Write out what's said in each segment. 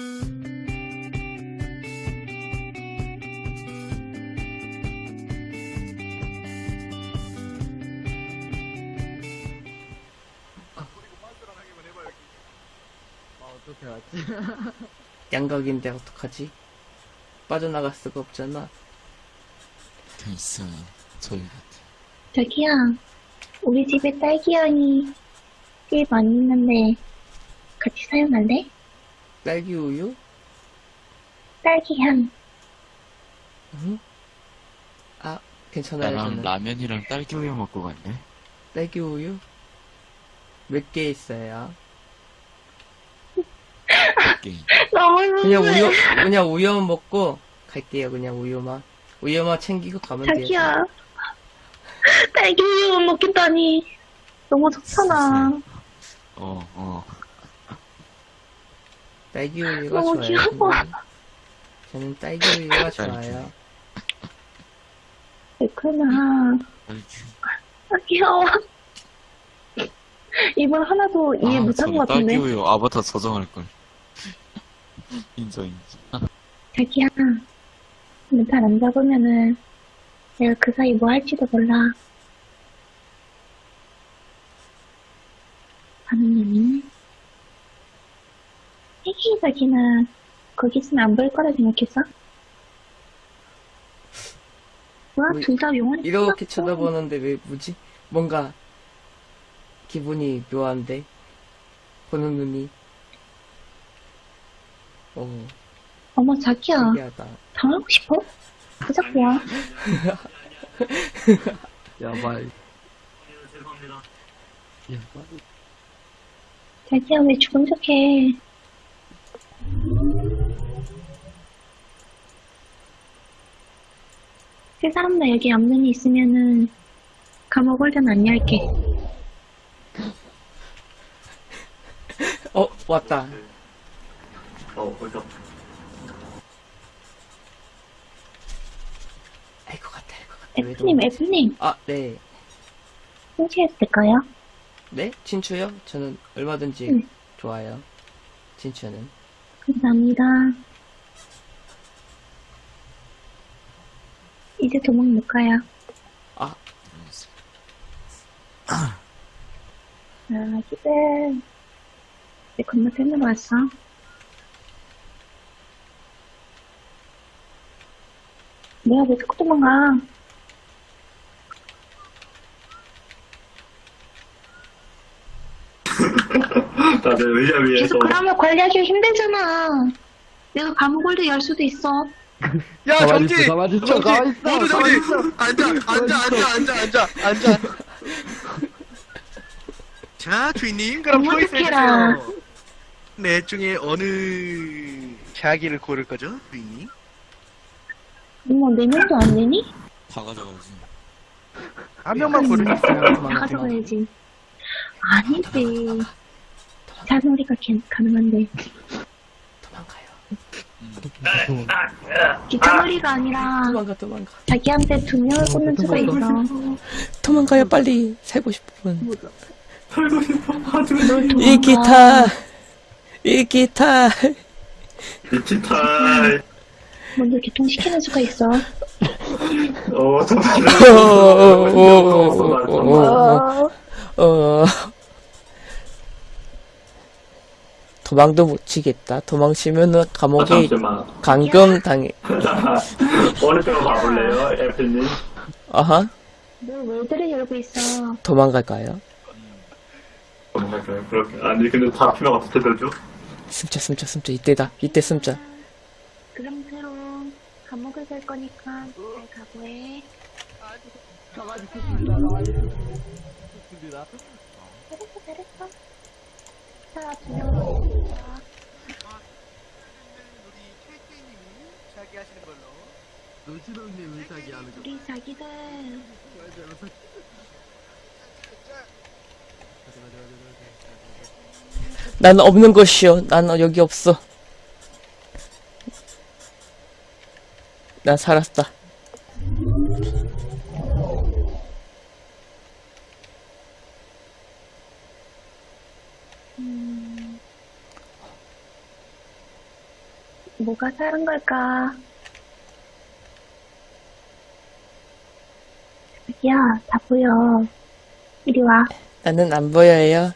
아, 어떻게 왔지? 양각인데 어떡하지? 빠져나갈 수가 없잖아. 있어 저희 같아 자기야, 우리 집에 딸기향이 꽤 많이 있는데 같이 사용할래? 딸기 우유? 딸기향. 응? 아, 괜찮아요, 나랑 저는. 라면이랑 딸기 우유 먹고 갈래? 딸기 우유? 몇 개 있어요? 게임 너무 그냥. 우유, 그냥 우유만 먹고 갈게요, 그냥 우유만. 우유만 챙기고 가면 돼요. 자기야, 딸기 우유 먹겠다니. 너무 좋잖아. 어 어 딸기 우유가 너무 좋아요. 귀여워. 근데. 저는 딸기 우유가 좋아요. 그렇구나. 아, 귀여워. 이번 하나도 이해 아, 못한 것 같은데. 딸기 우유 아바타 저장할걸 인정 인정 자기야, 멘탈 안 잡으면은 내가 그 사이 뭐 할지도 몰라. 반응 예민해? 애기 자기는 거기 있으면 안 보일 거라 생각했어? 뭐야, 뭐, 둘다 용언 이렇게 쳐다보는데 왜, 뭐지? 뭔가, 기분이 묘한데? 보는 눈이. 어, 어머, 자기야, 신기하다. 당하고 싶어? 보자고 와. 야발. 자기야, 왜 죽은 척해? 그 사람들 여기 앞면이 있으면은 감옥 올려면 안 열게. 어, 왔다. 어, 벌써. 알것 같아, 알것 같아. 왜 F님, F님, 아, 네. 될까요? 네? 친추요? 저는 얼마든지 응. 좋아요. 친추는. 감사합니다. 이제 도망 못 가요. 아, 아, 지금 내 건너편으로 왔어. 내가 왜 자꾸 도망가? 다들 의자 위에서. 계속 그러면 관리하기 힘들잖아. 내가 감옥 올려 열 수도 있어. 야 정지! 있어, 가만히 있어, 가만히 있어, 모두 정지! 앉아 앉아 앉아 앉아 앉아 앉아 자 주인님 그럼 너무 초이스 착해라. 해주세요 넷 중에 어느 자기를 고를 거죠 주인님? 어머, 네 명도 안 되니? 다 가져가야지 한 명만 고르겠어요 다 가져가야지. 아니지. 자놀이가 가능한데. 도망가요. 기차놀이가 아니라 도망가, 도망가. 자기한테 두 명을 꽂는 수가 있어. 도망가요, 빨리. 살고 싶은. 살고 싶어. 도망가. 이 기타. 이 기타. 디지털. 먼저 개통시키는 수가 있어. 어, 정말. 어, 어. 도망도 못 치겠다. 도망치면은 아, 감옥에 잠시만. 감금 당해. 어느 쪽으로 가볼래요, 애플님? 아하. 널 월드를 열고 있어. 도망갈까요? 넘어갈까요? 그렇게. 아니, 근데 다 필요가 어떻게 되죠? 숨자, 숨자, 숨자. 이때다. 이때 숨자. 그럼 새로 감옥을 갈 거니까 잘 각오해. 잘했어, 잘했어. 자, 두 명으로 있어. 우리 최태님이 자기 하시는 걸로 노시동님 의사기 하는 거. 우리 자기들 난 없는 것이요. 난 여기 없어. 난 살았다. 뭐가 다른 걸까? 자기야, 다 보여. 이리 와. 나는 안 보여요.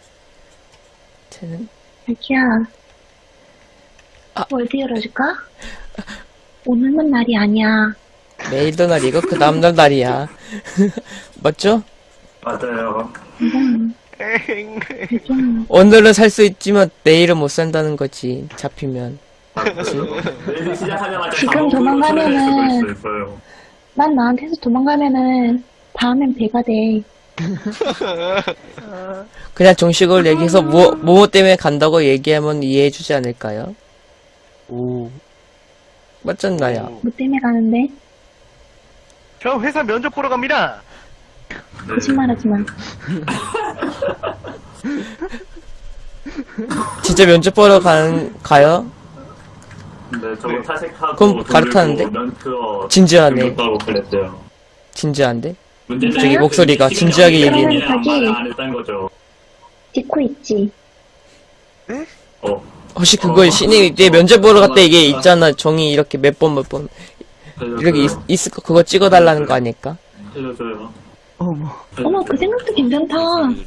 쟤는 자기야. 아. 월드 열어줄까? 오늘만 날이 아니야. 내일도 날이고 그 다음날 날이야. 맞죠? 맞아요. 응, 오늘은 살 수 있지만 내일은 못 산다는 거지. 잡히면. 지금 도망가면은-. 난 나한테서 도망가면은 다음엔 배가 돼. 그냥 정식으로 얘기해서 뭐, 뭐뭐 때문에 간다고 얘기하면 이해해주지 않을까요? 오. 맞잖나요? 뭐 때문에 가는데? 저 회사 면접 보러 갑니다. 네. 거짓말하지 마. 진짜 면접 보러 가는, 가요? 네, 저거 탈색하고 그럼 면 그거 진지하네. 그랬대요. 진지한데? 저기 목소리가 진지하게 얘기해. 안 했다는 거죠. 있지. 어. 혹시 그거 신입 때 면접 보러 갈때 이게 있잖아. 종이 이렇게 몇 번 몇 번. 이렇게 있, 있을 거, 그거 찍어달라는 거 아닐까? 해줘요. 어머. 어머, 그 생각도 괜찮다.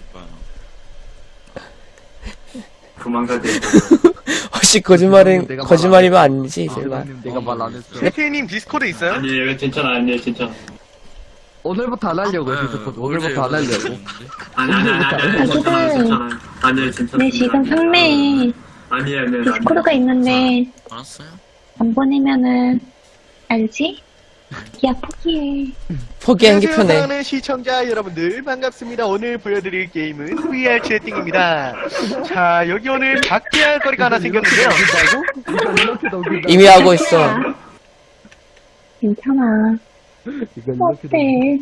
그만 가지. 혹시 거짓말은, 거짓말이면 아니지. 대장님 내가 말 안 했어. 세케님 디스코드 있어요? 아니에요, 괜찮아, 아니에요, 진짜. 오늘부터 안 하려고 디스코드. 오늘부터 안 하려고. 아니, 아니, 아니, 아니, 괜찮아, 괜찮아. 아니에요, 진짜. 내 지금 상매에 아니에요, 아니에요. 디스코드가 있는데 알았어요? 안 보내면은 알지? 야 포기해. 포기한 게 안녕하세요, 편해. 사랑하는 시청자 여러분들 반갑습니다. 오늘 보여드릴 게임은 VR 채팅입니다. 자 여기 오늘 박제할 거리가 하나 생겼는데요. 이미 하고 있어. 괜찮아. 어때?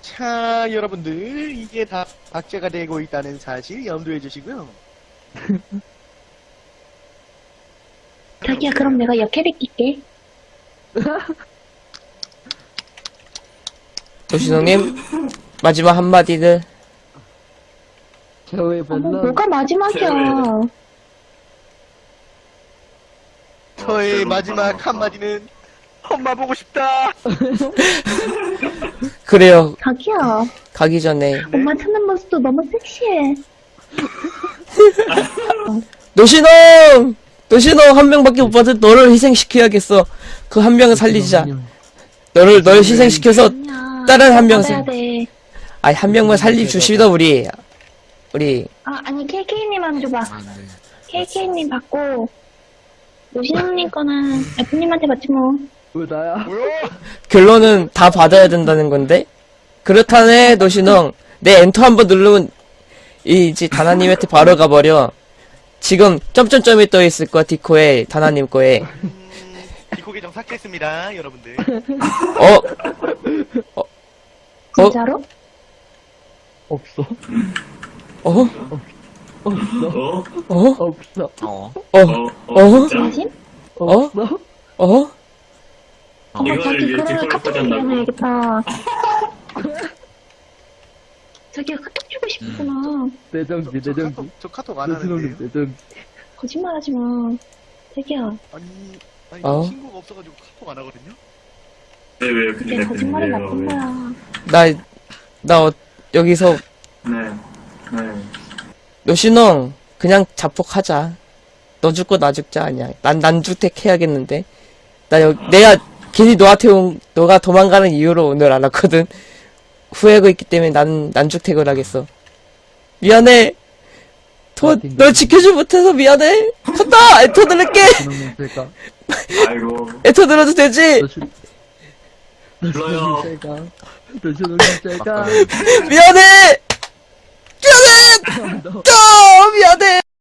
자 여러분들 이게 다 박제가 되고 있다는 사실 염두해 주시고요. 자기야 그럼 내가 역캐릭 낄게. 조신호님, 마지막 한마디를. 어머 벨라. 뭐가 마지막이야. 저의 마지막 한마디는 엄마 보고 싶다. 그래요. 자기야 가기 전에. 엄마 찾는 모습도 너무 섹시해. 노신홍! 노신홍 한 명밖에 못 받은 너를 희생시켜야겠어. 그 한 명을 살리자. 너를, 널 희생시켜서. 다른 한명 받아야 생- 돼. 아니, 한 명만 살려주시다, 우리. 우리. 아 아니 KK님만 줘봐. 아, 네. KK님 받고 노신님 거는 F님한테 받지 뭐. 왜 나야? 결론은 다 받아야 된다는 건데? 그렇다네, 노신홍. 내 엔터 한번 누르면, 이, 이제 다나님한테 바로 가버려. 지금, 점점점이 떠 있을 거야, 디코에, 다나님 거에. 음, 디코 계정 삭제했습니다, 여러분들. 어? 어? 진짜로? 없어. 어? 어? 없어. 어? 없어. 어. 어? 어? 어? 진심? 어? 없어. 어? 어머 이거를 자기 위해 그러면 디코를 카톡 꽂았나고. 보내야겠다. 자기가 카톡 주고 싶구나. 대정지, 저 대정지. 카톡, 저 카톡 안 하는데요. 대정지. 거짓말하지 마. 자기야, 아니, 아니 어? 친구가 없어가지고 카톡 안 하거든요. 네, 왜 그게 거짓말이 됐는데요, 나쁜 왜. 거야. 나, 나, 어, 여기서, 네. 네. 노신홍, 그냥 자폭하자. 너 죽고 나 죽자, 아니야. 난, 난주택 해야겠는데. 나 여, 내가, 괜히 너한테 온, 너가 도망가는 이유로 오늘 안 왔거든. 후회하고 있기 때문에 난, 난주택을 하겠어. 미안해. 도, 널 지켜주지 못해서 미안해. 간다! 에토 들을게! 에토 들어도 되지? 불러요. 제가. 제가. 미안해! 미안해! 또! 미안해!